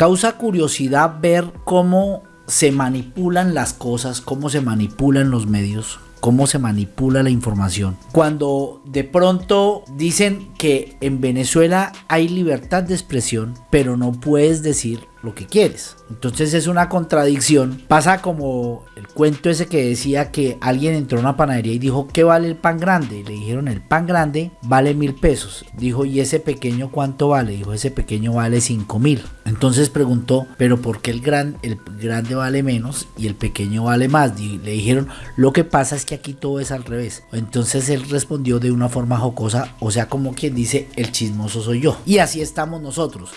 causa curiosidad ver cómo se manipulan las cosas, cómo se manipulan los medios, cómo se manipula la información. Cuando de pronto dicen que en Venezuela hay libertad de expresión, pero no puedes decir lo que quieres. Entonces es una contradicción. Pasa como el cuento ese que decía que alguien entró a una panadería y dijo, ¿qué vale el pan grande? le dijeron, el pan grande vale mil pesos. Dijo, ¿y ese pequeño cuánto vale? Dijo, ese pequeño vale cinco mil. Entonces preguntó, ¿pero por qué el, gran, el grande vale menos y el pequeño vale más? Y le dijeron, lo que pasa es que aquí todo es al revés. Entonces él respondió de una forma jocosa, o sea, como quien dice, el chismoso soy yo. Y así estamos nosotros.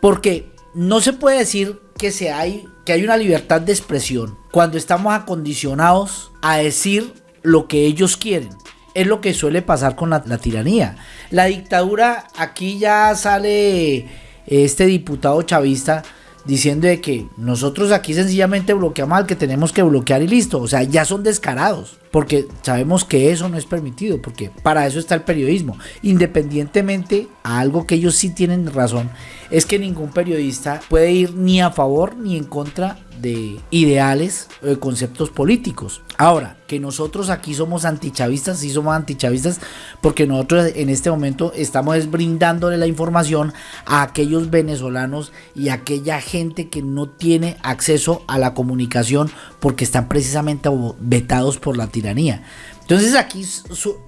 Porque no se puede decir que, se hay, que hay una libertad de expresión cuando estamos acondicionados a decir lo que ellos quieren. Es lo que suele pasar con la, la tiranía. La dictadura, aquí ya sale este diputado chavista diciendo de que nosotros aquí sencillamente bloqueamos al que tenemos que bloquear y listo. O sea, ya son descarados. Porque sabemos que eso no es permitido. Porque para eso está el periodismo. Independientemente a algo que ellos sí tienen razón. Es que ningún periodista puede ir ni a favor ni en contra de ideales o de conceptos políticos. Ahora, que nosotros aquí somos antichavistas, sí somos antichavistas, porque nosotros en este momento estamos brindándole la información a aquellos venezolanos y a aquella gente que no tiene acceso a la comunicación porque están precisamente vetados por la tiranía. Entonces aquí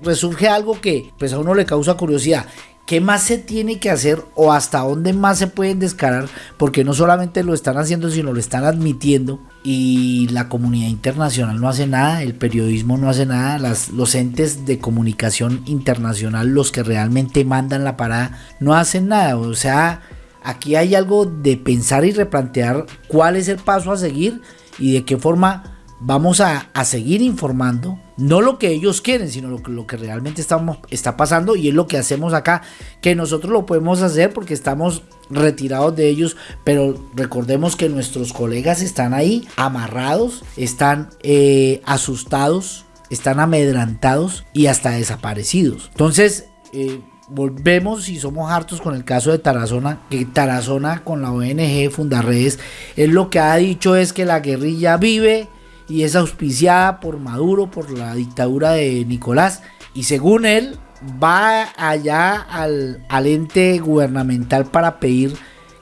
resurge algo que pues a uno le causa curiosidad. ¿Qué más se tiene que hacer o hasta dónde más se pueden descarar? Porque no solamente lo están haciendo, sino lo están admitiendo y la comunidad internacional no hace nada, el periodismo no hace nada, los entes de comunicación internacional, los que realmente mandan la parada, no hacen nada. O sea, aquí hay algo de pensar y replantear cuál es el paso a seguir y de qué forma vamos a, seguir informando, no lo que ellos quieren, sino lo que, realmente estamos, está pasando y es lo que hacemos acá, que nosotros lo podemos hacer porque estamos retirados de ellos, pero recordemos que nuestros colegas están ahí amarrados, están eh, asustados, están amedrantados y hasta desaparecidos. Entonces, eh, volvemos y somos hartos con el caso de Tarazona, que Tarazona con la ONG Fundarredes, es lo que ha dicho es que la guerrilla vive y es auspiciada por Maduro, por la dictadura de Nicolás. Y según él, va allá al, ente gubernamental para pedir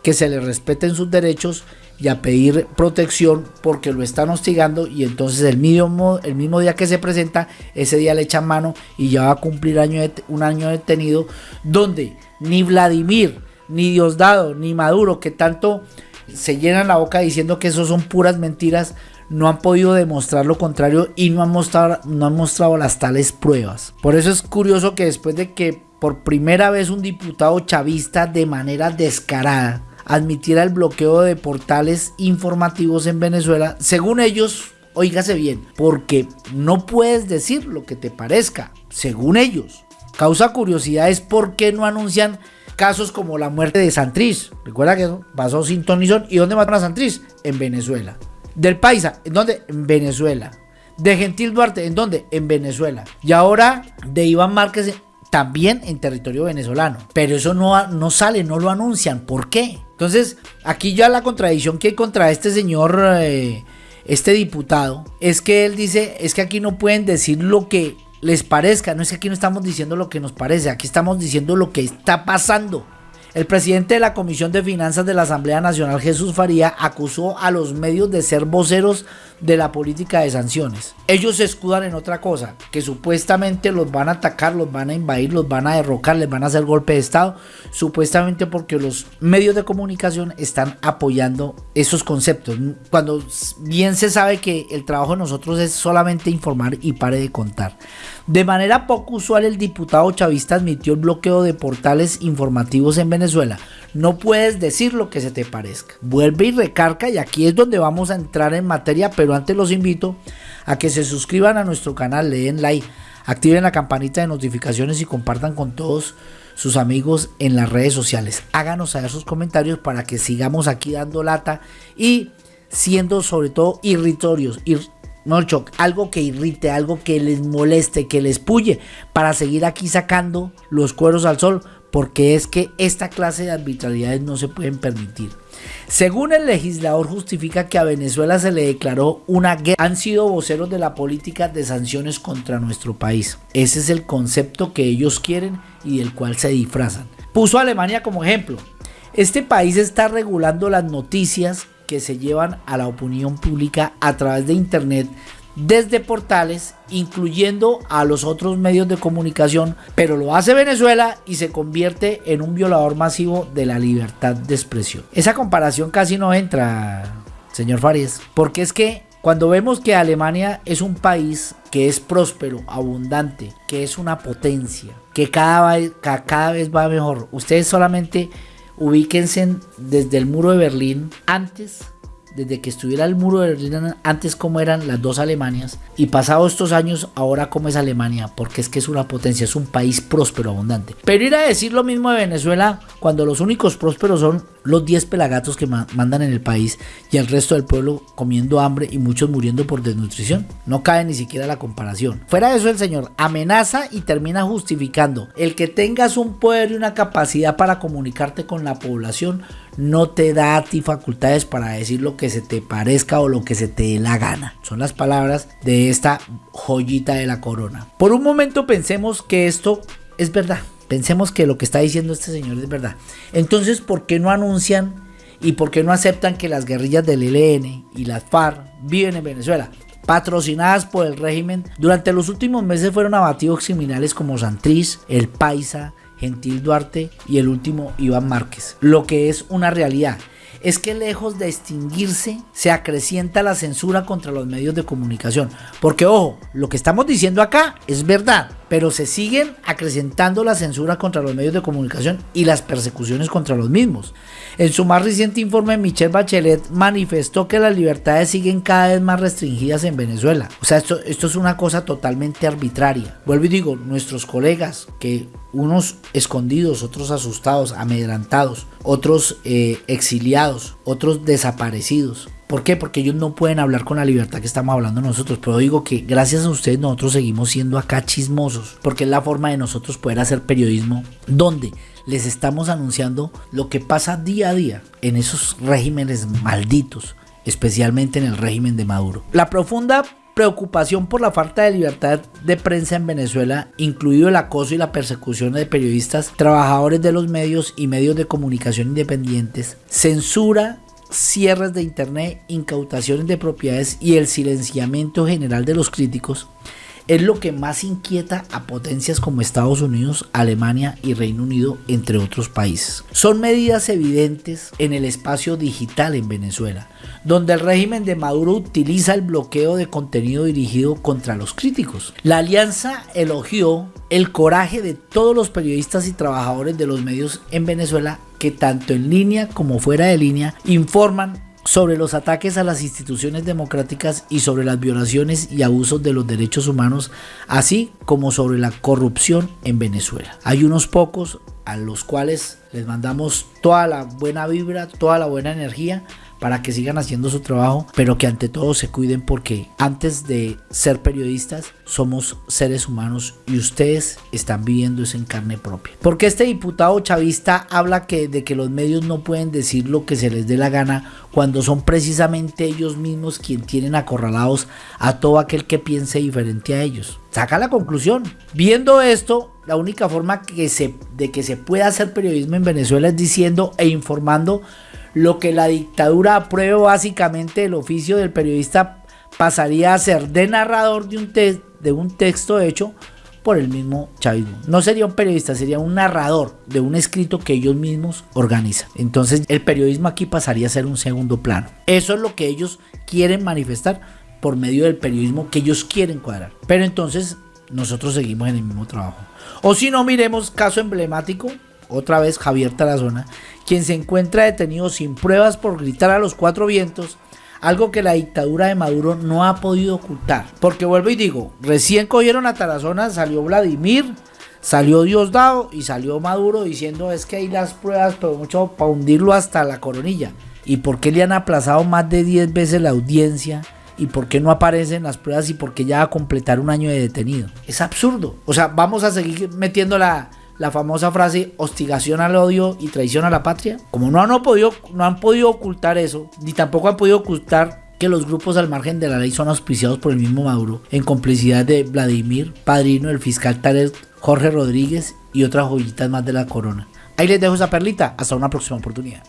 que se le respeten sus derechos y a pedir protección porque lo están hostigando y entonces el mismo, el mismo día que se presenta, ese día le echan mano y ya va a cumplir año un año detenido donde ni Vladimir, ni Diosdado, ni Maduro, que tanto se llenan la boca diciendo que eso son puras mentiras, no han podido demostrar lo contrario y no han mostrado, no han mostrado las tales pruebas. Por eso es curioso que después de que por primera vez un diputado chavista de manera descarada admitiera el bloqueo de portales informativos en Venezuela, según ellos, oígase bien, porque no puedes decir lo que te parezca, según ellos. Causa curiosidad es por qué no anuncian casos como la muerte de Santriz. Recuerda que pasó sin Tonizón. ¿Y dónde mataron a Santriz? En Venezuela. Del Paisa, ¿en dónde? En Venezuela. De Gentil Duarte, ¿en dónde? En Venezuela. Y ahora de Iván Márquez, también en territorio venezolano. Pero eso no, no sale, no lo anuncian. ¿Por qué? Entonces, aquí ya la contradicción que hay contra este señor, eh, este diputado, es que él dice, es que aquí no pueden decir lo que les parezca. No es que aquí no estamos diciendo lo que nos parece, aquí estamos diciendo lo que está pasando. El presidente de la Comisión de Finanzas de la Asamblea Nacional, Jesús Faría, acusó a los medios de ser voceros de la política de sanciones. Ellos se escudan en otra cosa, que supuestamente los van a atacar, los van a invadir, los van a derrocar, les van a hacer golpe de Estado, supuestamente porque los medios de comunicación están apoyando esos conceptos. Cuando bien se sabe que el trabajo de nosotros es solamente informar y pare de contar. De manera poco usual, el diputado chavista admitió el bloqueo de portales informativos en Venezuela. No puedes decir lo que se te parezca. Vuelve y recarga y aquí es donde vamos a entrar en materia, pero antes los invito a que se suscriban a nuestro canal, le den like, activen la campanita de notificaciones y compartan con todos sus amigos en las redes sociales. Háganos saber sus comentarios para que sigamos aquí dando lata y siendo sobre todo irritorios. no, algo que irrite, algo que les moleste, que les puye, para seguir aquí sacando los cueros al sol, porque es que esta clase de arbitrariedades no se pueden permitir. Según el legislador justifica que a Venezuela se le declaró una guerra. Han sido voceros de la política de sanciones contra nuestro país. Ese es el concepto que ellos quieren y del cual se disfrazan. Puso Alemania como ejemplo. Este país está regulando las noticias que se llevan a la opinión pública a través de Internet desde portales, incluyendo a los otros medios de comunicación, pero lo hace Venezuela y se convierte en un violador masivo de la libertad de expresión. Esa comparación casi no entra, señor Farías, porque es que cuando vemos que Alemania es un país que es próspero, abundante, que es una potencia, que cada, cada vez va mejor, ustedes solamente ubíquense desde el muro de Berlín antes desde que estuviera el muro de Berlín antes cómo eran las dos Alemanias y pasados estos años ahora cómo es Alemania, porque es que es una potencia, es un país próspero, abundante. Pero ir a decir lo mismo de Venezuela cuando los únicos prósperos son los 10 pelagatos que mandan en el país y el resto del pueblo comiendo hambre y muchos muriendo por desnutrición. No cabe ni siquiera la comparación. Fuera de eso el señor amenaza y termina justificando el que tengas un poder y una capacidad para comunicarte con la población no te da a ti facultades para decir lo que se te parezca o lo que se te dé la gana. Son las palabras de esta joyita de la corona. Por un momento pensemos que esto es verdad. Pensemos que lo que está diciendo este señor es verdad. Entonces, ¿por qué no anuncian y por qué no aceptan que las guerrillas del ELN y las FARC viven en Venezuela? Patrocinadas por el régimen, durante los últimos meses fueron abatidos criminales como Santriz, El Paisa, Gentil Duarte y el último Iván Márquez. Lo que es una realidad es que lejos de extinguirse, se acrecienta la censura contra los medios de comunicación. Porque ojo, lo que estamos diciendo acá es verdad, pero se siguen acrecentando la censura contra los medios de comunicación y las persecuciones contra los mismos. En su más reciente informe, Michelle Bachelet manifestó que las libertades siguen cada vez más restringidas en Venezuela. O sea, esto, es una cosa totalmente arbitraria. Vuelvo y digo, nuestros colegas que unos escondidos, otros asustados, amedrantados, otros eh, exiliados, otros desaparecidos. ¿Por qué? Porque ellos no pueden hablar con la libertad que estamos hablando nosotros. Pero digo que gracias a ustedes nosotros seguimos siendo acá chismosos. Porque es la forma de nosotros poder hacer periodismo donde les estamos anunciando lo que pasa día a día en esos regímenes malditos. Especialmente en el régimen de Maduro. La profunda preocupación por la falta de libertad de prensa en Venezuela, incluido el acoso y la persecución de periodistas, trabajadores de los medios y medios de comunicación independientes, censura cierres de internet, incautaciones de propiedades y el silenciamiento general de los críticos es lo que más inquieta a potencias como Estados Unidos, Alemania y Reino Unido, entre otros países. Son medidas evidentes en el espacio digital en Venezuela, donde el régimen de Maduro utiliza el bloqueo de contenido dirigido contra los críticos. La alianza elogió el coraje de todos los periodistas y trabajadores de los medios en Venezuela que tanto en línea como fuera de línea informan sobre los ataques a las instituciones democráticas y sobre las violaciones y abusos de los derechos humanos, así como sobre la corrupción en Venezuela. Hay unos pocos a los cuales les mandamos toda la buena vibra, toda la buena energía para que sigan haciendo su trabajo, pero que ante todo se cuiden porque antes de ser periodistas somos seres humanos y ustedes están viviendo eso en carne propia. Porque este diputado chavista habla de que los medios no pueden decir lo que se les dé la gana cuando son precisamente ellos mismos quienes tienen acorralados a todo aquel que piense diferente a ellos. Saca la conclusión. Viendo esto, la única forma de que se pueda hacer periodismo en Venezuela es diciendo e informando lo que la dictadura apruebe básicamente el oficio del periodista pasaría a ser de narrador de un, de un texto hecho por el mismo chavismo. No sería un periodista, sería un narrador de un escrito que ellos mismos organizan. Entonces el periodismo aquí pasaría a ser un segundo plano. Eso es lo que ellos quieren manifestar por medio del periodismo que ellos quieren cuadrar. Pero entonces nosotros seguimos en el mismo trabajo. O si no, miremos caso emblemático, otra vez Javier Tarazona, quien se encuentra detenido sin pruebas por gritar a los cuatro vientos, algo que la dictadura de Maduro no ha podido ocultar. Porque vuelvo y digo, recién cogieron a Tarazona, salió Vladimir, salió Diosdado y salió Maduro diciendo es que hay las pruebas, pero mucho para hundirlo hasta la coronilla. ¿Y por qué le han aplazado más de 10 veces la audiencia? ¿Y por qué no aparecen las pruebas? ¿Y por qué ya va a completar un año de detenido? Es absurdo. O sea, vamos a seguir metiendo la, la famosa frase hostigación al odio y traición a la patria. Como no han podido, no han podido ocultar eso, ni tampoco han podido ocultar que los grupos al margen de la ley son auspiciados por el mismo Maduro, en complicidad de Vladimir, padrino del fiscal Tarek Jorge Rodríguez y otras joyitas más de la corona. Ahí les dejo esa perlita, hasta una próxima oportunidad.